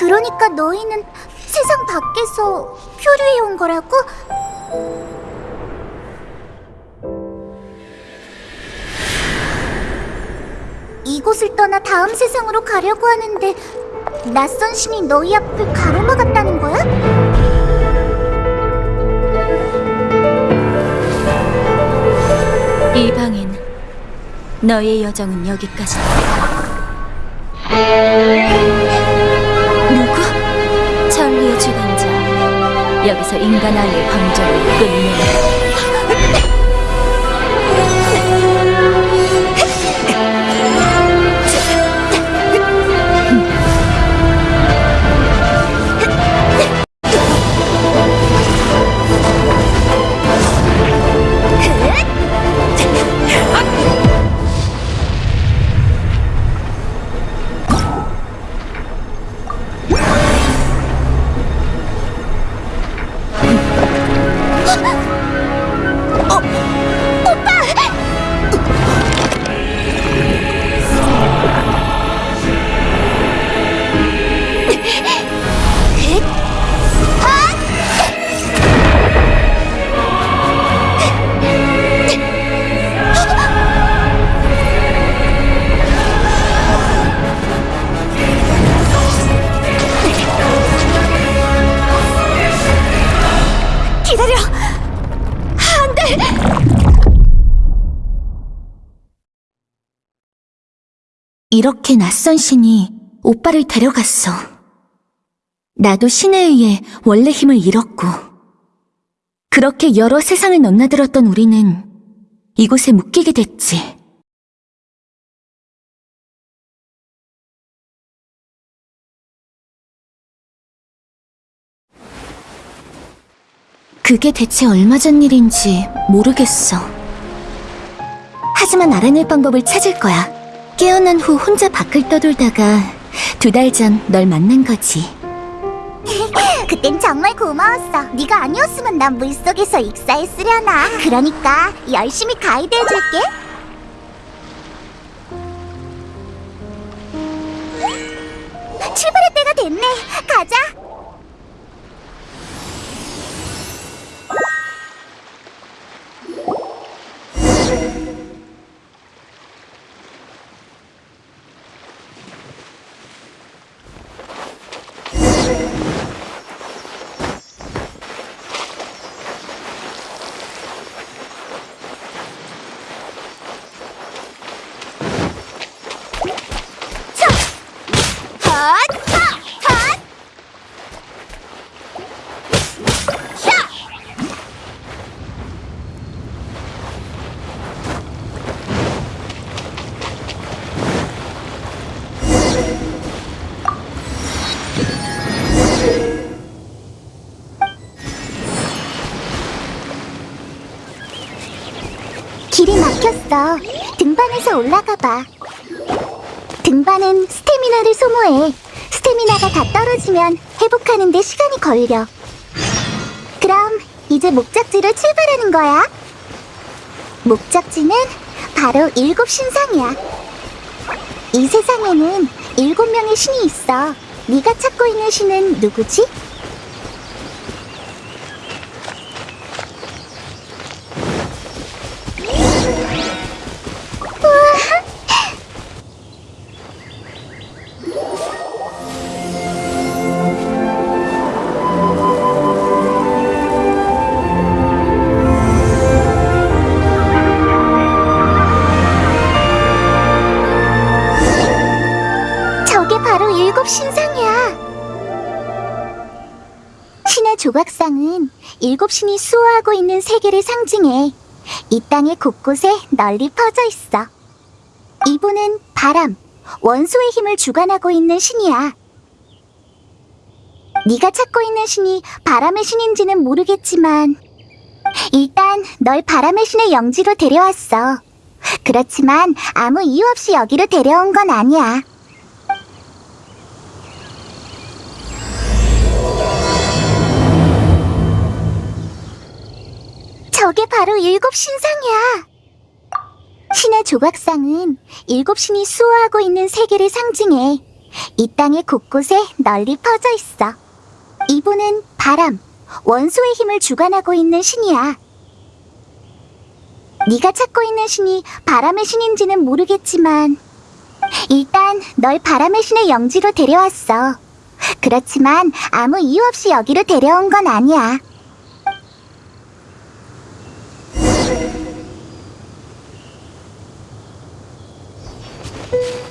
그러니까 너희는 세상 밖에서 표류해 온 거라고? 이곳을 떠나 다음 세상으로 가려고 하는데 낯선 신이 너희 앞을 가로막았다는 거야? 이방인, 너의 여정은 여기까지다. 여기서 인간 아이의 방정을 끝내. 기다려! 안 돼! 이렇게 낯선 신이 오빠를 데려갔어. 나도 신에 의해 원래 힘을 잃었고, 그렇게 여러 세상을 넘나들었던 우리는 이곳에 묶이게 됐지. 그게 대체 얼마 전 일인지 모르겠어. 하지만 알아낼 방법을 찾을 거야. 깨어난 후 혼자 밖을 떠돌다가 두 달 전 널 만난 거지. 그땐 정말 고마웠어. 네가 아니었으면 난 물속에서 익사했으려나. 그러니까 열심히 가이드해줄게. 출발할 때가 됐네. 가자. 막혔어. 등반에서 올라가 봐. 등반은 스태미나를 소모해. 스태미나가 다 떨어지면 회복하는 데 시간이 걸려. 그럼 이제 목적지로 출발하는 거야. 목적지는 바로 일곱 신상이야. 이 세상에는 일곱 명의 신이 있어. 네가 찾고 있는 신은 누구지? 일곱 신이 수호하고 있는 세계를 상징해. 이 땅의 곳곳에 널리 퍼져 있어. 이분은 바람, 원소의 힘을 주관하고 있는 신이야. 네가 찾고 있는 신이 바람의 신인지는 모르겠지만 일단 널 바람의 신의 영지로 데려왔어. 그렇지만 아무 이유 없이 여기로 데려온 건 아니야. 바로 일곱 신상이야. 신의 조각상은 일곱 신이 수호하고 있는 세계를 상징해. 이 땅의 곳곳에 널리 퍼져 있어. 이분은 바람, 원소의 힘을 주관하고 있는 신이야. 네가 찾고 있는 신이 바람의 신인지는 모르겠지만 일단 널 바람의 신의 영지로 데려왔어. 그렇지만 아무 이유 없이 여기로 데려온 건 아니야.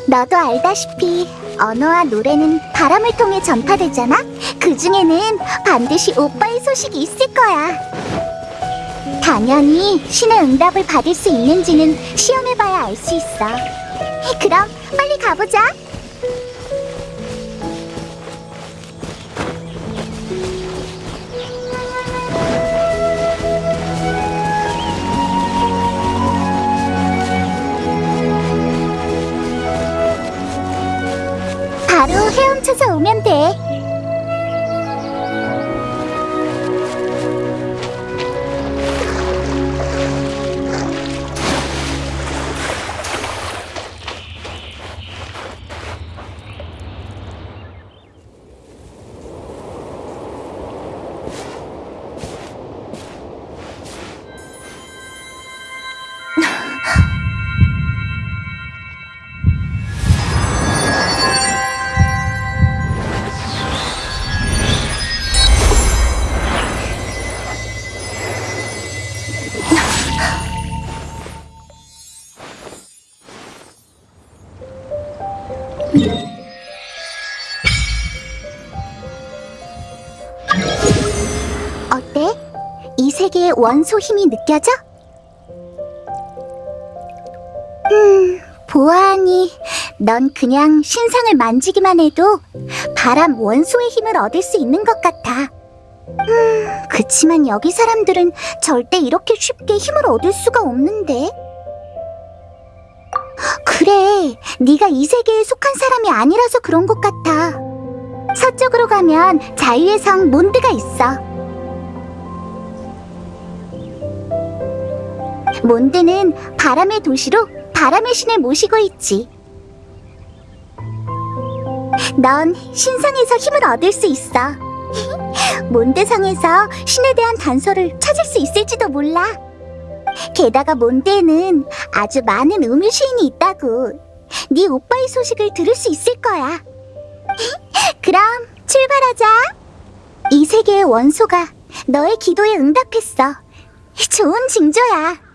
너도 알다시피 언어와 노래는 바람을 통해 전파되잖아? 그 중에는 반드시 오빠의 소식이 있을 거야. 당연히 신의 응답을 받을 수 있는지는 시험해봐야 알 수 있어. 그럼 빨리 가보자. 바로 헤엄쳐서 오면 돼. 세계의 원소 힘이 느껴져? 음, 보아하니 넌 그냥 신상을 만지기만 해도 바람 원소의 힘을 얻을 수 있는 것 같아. 음, 그치만 여기 사람들은 절대 이렇게 쉽게 힘을 얻을 수가 없는데. 그래, 네가 이 세계에 속한 사람이 아니라서 그런 것 같아. 서쪽으로 가면 자유의 성 몬드가 있어. 몬드는 바람의 도시로 바람의 신을 모시고 있지. 넌 신성에서 힘을 얻을 수 있어. 몬드성에서 신에 대한 단서를 찾을 수 있을지도 몰라. 게다가 몬드에는 아주 많은 우물 시인이 있다고. 네 오빠의 소식을 들을 수 있을 거야. 그럼 출발하자. 이 세계의 원소가 너의 기도에 응답했어. 좋은 징조야. 야,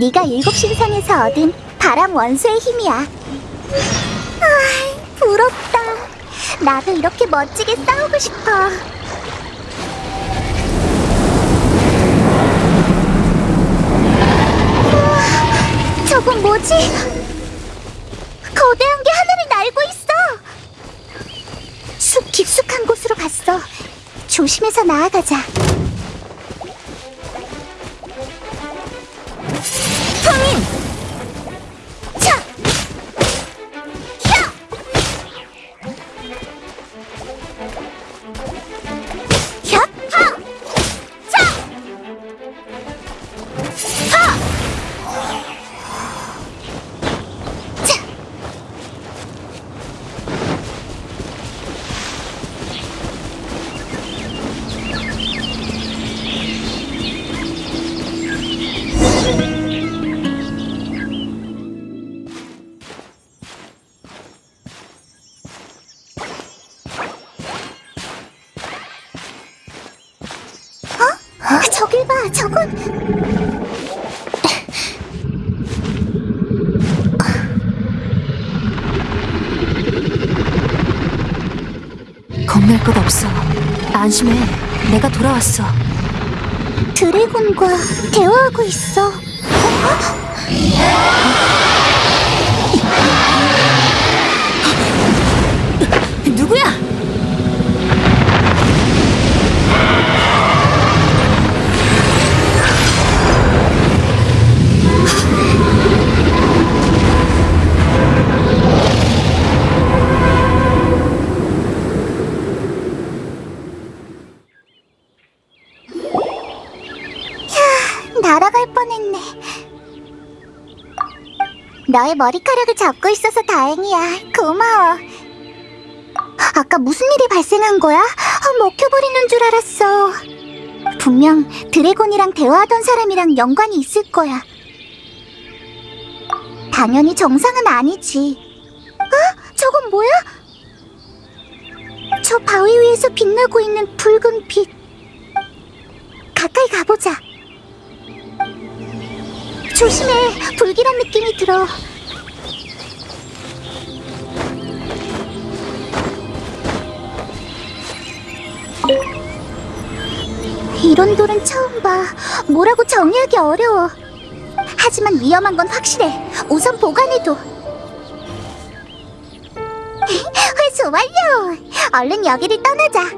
네가 일곱 신상에서 얻은 바람 원소의 힘이야. 아, 부럽다. 나도 이렇게 멋지게 싸우고 싶어. 저건 뭐지? 거대한 게 하늘을 날고 있어. 숲 깊숙한 곳으로 갔어. 조심해서 나아가자. 저길 봐, 저건 겁낼 것 없어. 안심해. 내가 돌아왔어. 드래곤과 대화하고 있어. 누구야? 날아갈 뻔했네. 너의 머리카락을 잡고 있어서 다행이야. 고마워. 아까 무슨 일이 발생한 거야? 아, 먹혀버리는 줄 알았어. 분명 드래곤이랑 대화하던 사람이랑 연관이 있을 거야. 당연히 정상은 아니지. 어? 저건 뭐야? 저 바위 위에서 빛나고 있는 붉은 빛. 가까이 가보자. 조심해, 불길한 느낌이 들어. 이런 돌은 처음 봐. 뭐라고 정의하기 어려워. 하지만 위험한 건 확실해. 우선 보관해둬. 회수 완료! 얼른 여기를 떠나자.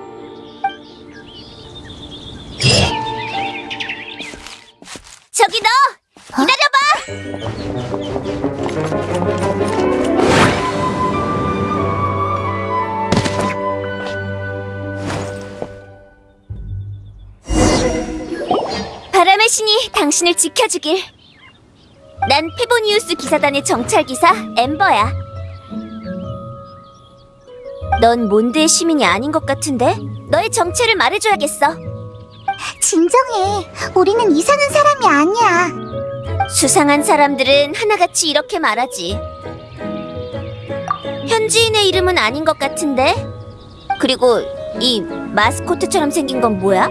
저기 너! 기다려봐! 바람의 신이 당신을 지켜주길. 난 페보니우스 기사단의 정찰기사 엠버야. 넌 몬드의 시민이 아닌 것 같은데? 너의 정체를 말해줘야겠어. 진정해. 우리는 이상한 사람이 아니야. 수상한 사람들은 하나같이 이렇게 말하지. 현지인의 이름은 아닌 것 같은데? 그리고 이 마스코트처럼 생긴 건 뭐야?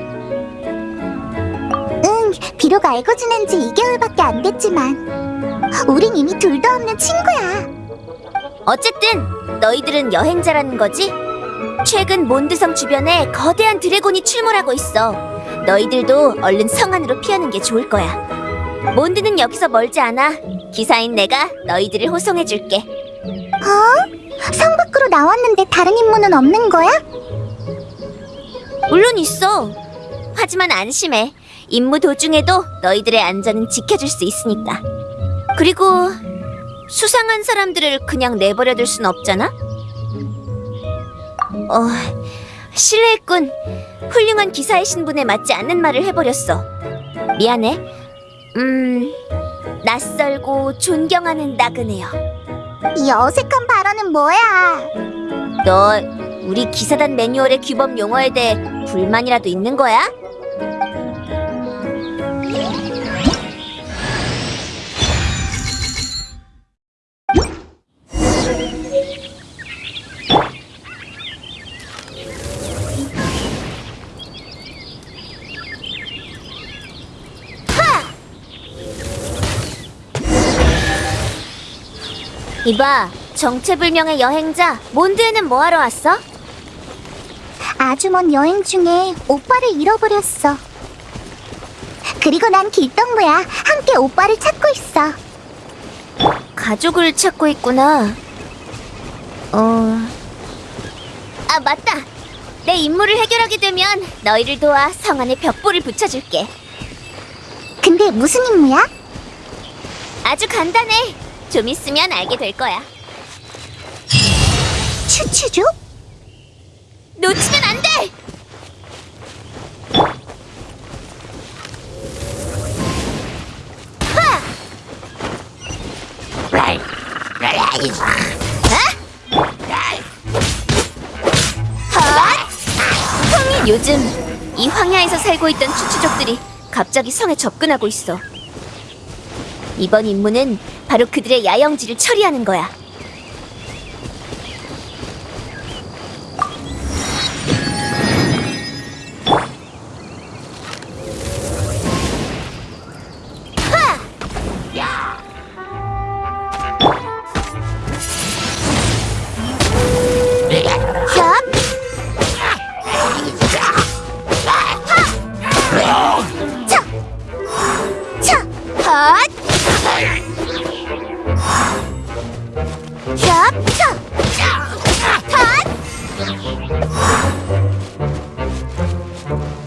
응, 비록 알고 지낸 지 2개월밖에 안 됐지만 우린 이미 둘도 없는 친구야. 어쨌든 너희들은 여행자라는 거지? 최근 몬드성 주변에 거대한 드래곤이 출몰하고 있어. 너희들도 얼른 성 안으로 피하는 게 좋을 거야. 몬드는 여기서 멀지 않아. 기사인 내가 너희들을 호송해줄게. 어? 성 밖으로 나왔는데 다른 임무는 없는 거야? 물론 있어. 하지만 안심해. 임무 도중에도 너희들의 안전은 지켜줄 수 있으니까. 그리고 수상한 사람들을 그냥 내버려둘 순 없잖아? 어, 실례했군. 훌륭한 기사의 신분에 맞지 않는 말을 해버렸어. 미안해. 음, 낯설고 존경하는 나그네요. 이 어색한 발언은 뭐야? 너 우리 기사단 매뉴얼의 규범 용어에 대해 불만이라도 있는 거야? 이봐, 정체불명의 여행자, 몬드에는 뭐하러 왔어? 아주 먼 여행 중에 오빠를 잃어버렸어. 그리고 난 길동무야. 함께 오빠를 찾고 있어. 가족을 찾고 있구나. 어... 아, 맞다! 내 임무를 해결하게 되면 너희를 도와 성 안에 벽보를 붙여줄게. 근데 무슨 임무야? 아주 간단해. 좀 있으면 알게 될 거야. 추추족? 놓치면 안 돼! 요즘 이 황야에서 살고 있던 추추족들이 갑자기 성에 접근하고 있어. 이번 임무는 바로 그들의 야영지를 처리하는 거야. 식은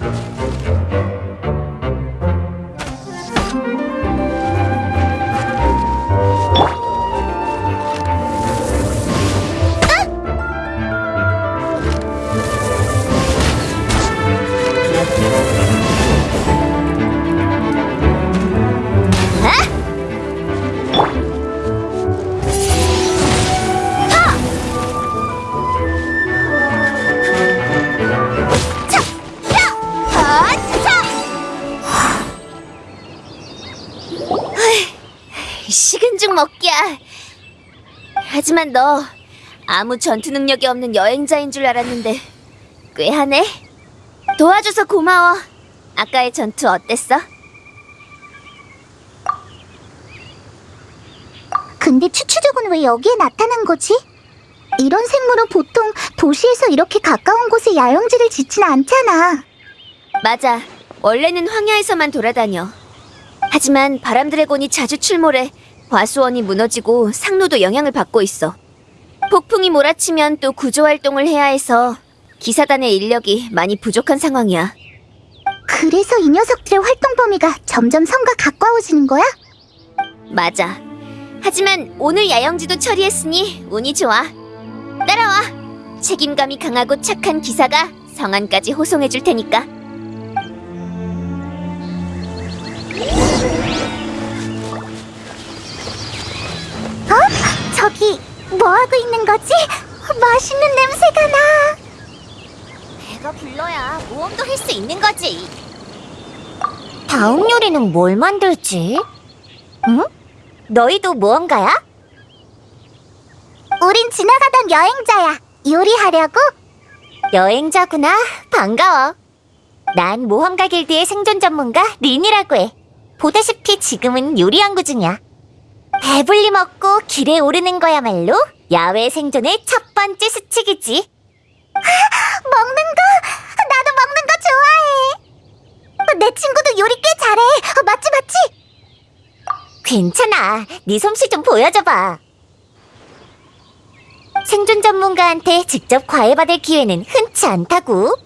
하지만 너 아무 전투 능력이 없는 여행자인 줄 알았는데 꽤 하네. 도와줘서 고마워. 아까의 전투 어땠어? 근데 추추족은 왜 여기에 나타난 거지? 이런 생물은 보통 도시에서 이렇게 가까운 곳에 야영지를 짓진 않잖아. 맞아. 원래는 황야에서만 돌아다녀. 하지만 바람 드래곤이 자주 출몰해 과수원이 무너지고 상로도 영향을 받고 있어. 폭풍이 몰아치면 또 구조 활동을 해야 해서 기사단의 인력이 많이 부족한 상황이야. 그래서 이 녀석들의 활동 범위가 점점 성과 가까워지는 거야? 맞아. 하지만 오늘 야영지도 처리했으니 운이 좋아. 따라와. 책임감이 강하고 착한 기사가 성안까지 호송해 줄 테니까. 하고 있는 거지? 맛있는 냄새가 나. 배가 불러야 모험도 할 수 있는 거지. 다음 요리는 뭘 만들지? 응? 너희도 무언가야? 우린 지나가던 여행자야. 요리하려고? 여행자구나. 반가워. 난 모험가 길드의 생존 전문가 린이라고 해. 보다시피 지금은 요리 연구 중이야. 배불리 먹고 길에 오르는 거야말로 야외 생존의 첫 번째 수칙이지. 먹는 거. 나도 먹는 거 좋아해. 내 친구도 요리 꽤 잘해. 어, 맞지 맞지? 괜찮아. 네 솜씨 좀 보여줘봐. 생존 전문가한테 직접 과외받을 기회는 흔치 않다고.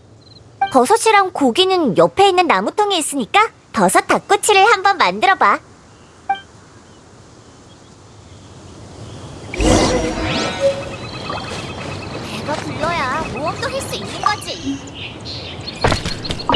버섯이랑 고기는 옆에 있는 나무통에 있으니까 버섯 닭꼬치를 한번 만들어봐.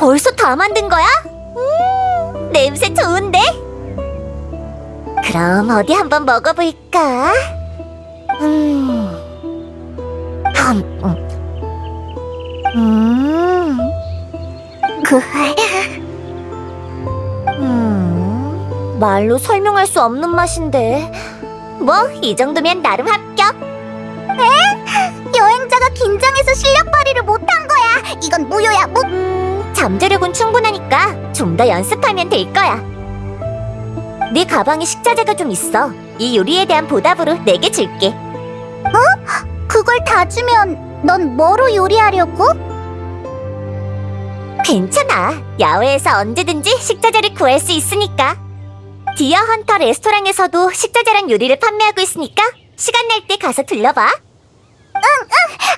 벌써 다 만든 거야? 음, 냄새 좋은데? 그럼 어디 한번 먹어볼까? 음, 음, 음, 음, 그, 음, 말로 설명할 수 없는 맛인데. 뭐, 이 정도면 나름 합격. 여행자가 긴장해서 실력 발휘를 못한 거야. 이건 무효야, 무. 음, 잠재력은 충분하니까 좀 더 연습하면 될 거야. 네 가방에 식자재가 좀 있어. 이 요리에 대한 보답으로 내게 줄게. 그걸 다 주면 넌 뭐로 요리하려고? 괜찮아. 야외에서 언제든지 식자재를 구할 수 있으니까. 디어 헌터 레스토랑에서도 식자재랑 요리를 판매하고 있으니까 시간 날 때 가서 들러봐.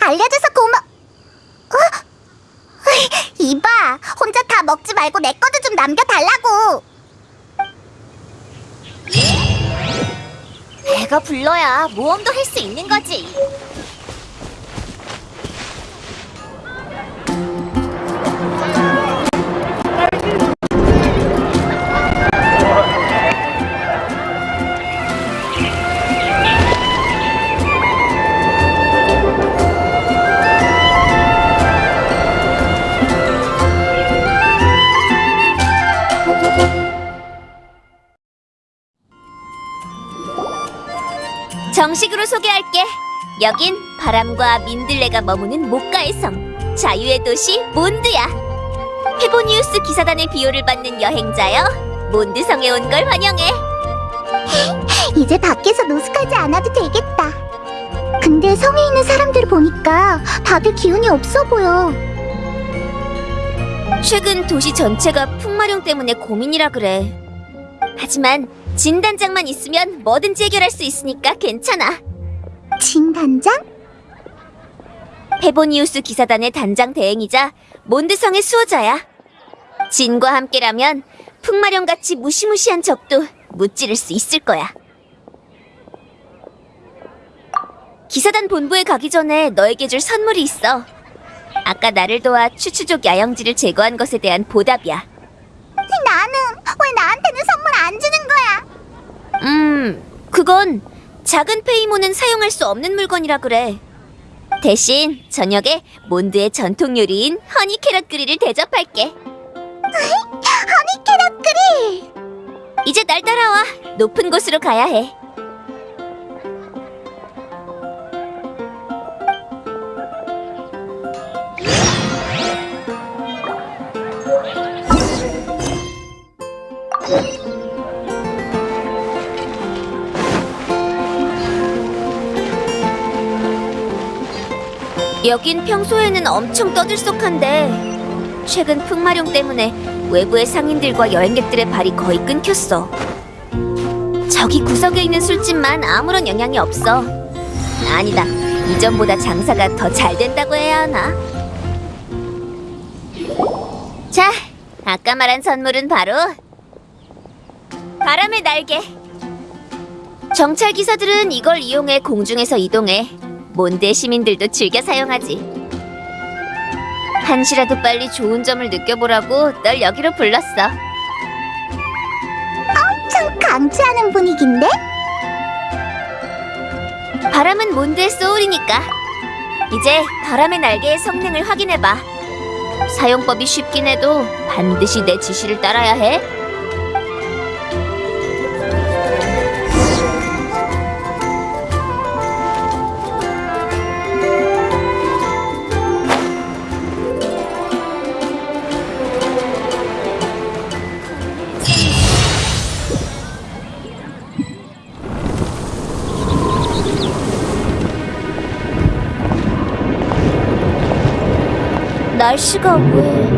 알려줘서 고마. 어? 으이, 이봐, 혼자 다 먹지 말고 내 것도 좀 남겨달라고. 배가 불러야 모험도 할 수 있는 거지. 정식으로 소개할게. 여긴 바람과 민들레가 머무는 목가의 성, 자유의 도시 몬드야. 페보니우스 기사단의 비호를 받는 여행자여, 몬드성에 온 걸 환영해. 이제 밖에서 노숙하지 않아도 되겠다. 근데 성에 있는 사람들 보니까 다들 기운이 없어 보여. 최근 도시 전체가 풍마룡 때문에 고민이라 그래. 하지만 진단장만 있으면 뭐든지 해결할 수 있으니까 괜찮아. 진단장? 페보니우스 기사단의 단장 대행이자 몬드성의 수호자야. 진과 함께라면 풍마령같이 무시무시한 적도 무찌를 수 있을 거야. 기사단 본부에 가기 전에 너에게 줄 선물이 있어. 아까 나를 도와 추추족 야영지를 제거한 것에 대한 보답이야. 나는 왜 나한테는 선물 안 주는 거야? 음, 그건 작은 페이모는 사용할 수 없는 물건이라 그래. 대신 저녁에 몬드의 전통 요리인 허니 캐럿 그릴을 대접할게. 허니 캐럿 그릴! 이제 날 따라와. 높은 곳으로 가야 해. 여긴 평소에는 엄청 떠들썩한데 최근 풍마룡 때문에 외부의 상인들과 여행객들의 발이 거의 끊겼어. 저기 구석에 있는 술집만 아무런 영향이 없어. 아니다. 이전보다 장사가 더 잘 된다고 해야 하나? 자, 아까 말한 선물은 바로 바람의 날개. 정찰 기사들은 이걸 이용해 공중에서 이동해. 몬드 시민들도 즐겨 사용하지. 한시라도 빨리 좋은 점을 느껴보라고 널 여기로 불렀어. 참 강추하는 분위기인데? 바람은 몬드의 소울이니까. 이제 바람의 날개의 성능을 확인해봐. 사용법이 쉽긴 해도 반드시 내 지시를 따라야 해. 날씨가 왜...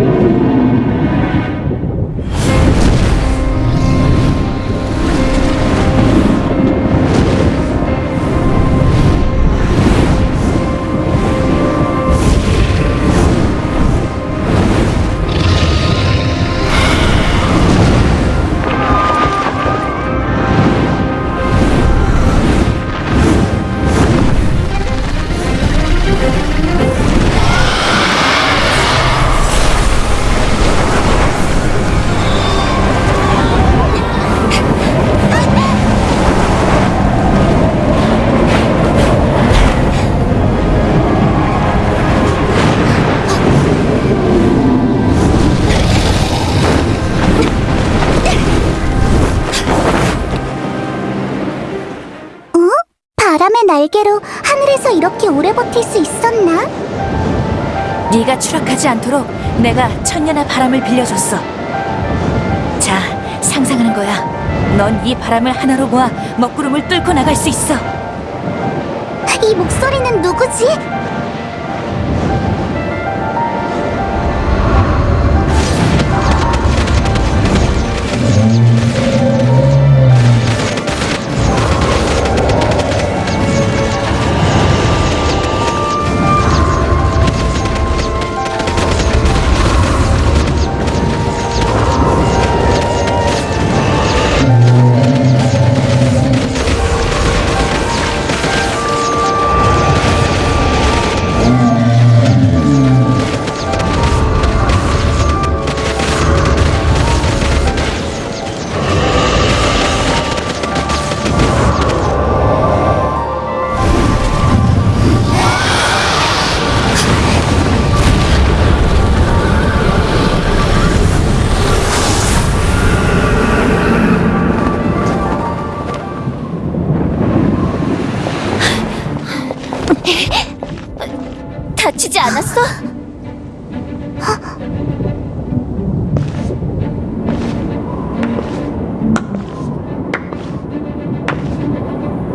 네가 추락하지 않도록 내가 천년의 바람을 빌려줬어. 자, 상상하는 거야. 넌 이 바람을 하나로 모아 먹구름을 뚫고 나갈 수 있어. 이 목소리는 누구지?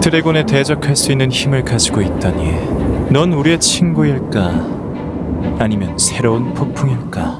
드래곤에 대적할 수 있는 힘을 가지고 있다니 넌 우리의 친구일까? 아니면 새로운 폭풍일까?